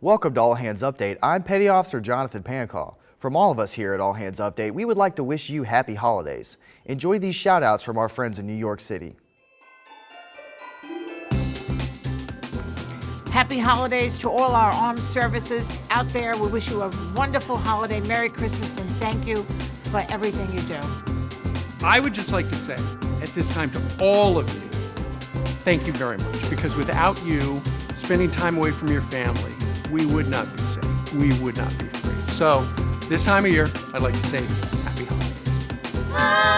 Welcome to All Hands Update. I'm Petty Officer Jonathan Pancall. From all of us here at All Hands Update, we would like to wish you happy holidays. Enjoy these shout outs from our friends in New York City. Happy holidays to all our armed services out there. We wish you a wonderful holiday, Merry Christmas, and thank you for everything you do. I would just like to say at this time to all of you, thank you very much, because without you spending time away from your family, we would not be safe. We would not be free. So this time of year, I'd like to say happy holidays.